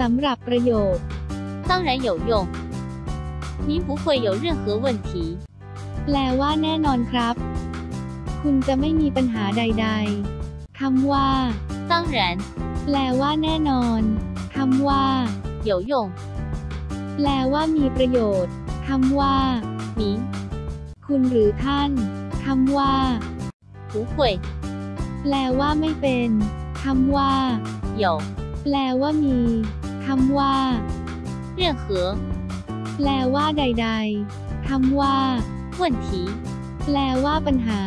สำหรับประโยค 当然有用。您不会有任何问题。 แปลว่าแน่นอนครับ คุณจะไม่มีปัญหาใด ๆ คำว่า 当然 แปลว่าแน่นอน คำว่า 有用。 แปลว่ามีประโยชน์ คำว่า 您 คุณหรือท่าน คำว่า 不会 แปลว่าไม่เป็น คำว่า 有 แปลว่ามี ว่าเรื่องเหอแปลว่าใด ๆคำว่า问题แปลว่าปัญหา